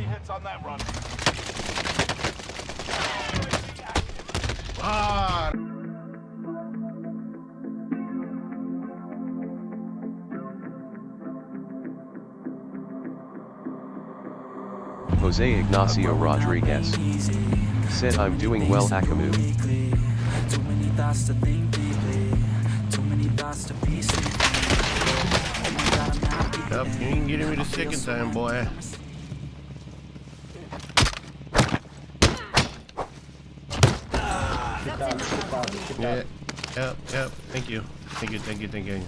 Enemy hits on that run. Ah. Jose Ignacio Rodriguez said I'm doing well Akamu. Too many thoughts to think deeply. Too many thoughts to piece Yep, you ain't getting me the second time, boy. Yeah, yep, yep. Thank you. Thank you, thank you, thank you.